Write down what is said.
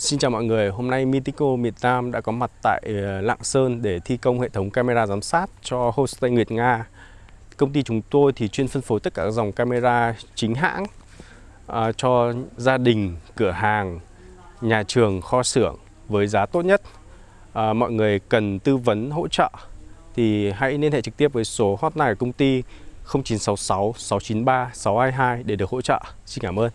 Xin chào mọi người, hôm nay Mitico Việt Nam đã có mặt tại ờ, Lạng Sơn để thi công hệ thống camera giám sát cho homestay Nguyệt Nga. Công ty chúng tôi thì chuyên phân phối tất cả các dòng camera chính hãng à, cho gia đình, cửa hàng, nhà trường, kho xưởng với giá tốt nhất. À, mọi người cần tư vấn hỗ trợ thì hãy liên hệ trực tiếp với số hotline của công ty 0966 693 622 để được hỗ trợ. Xin cảm ơn.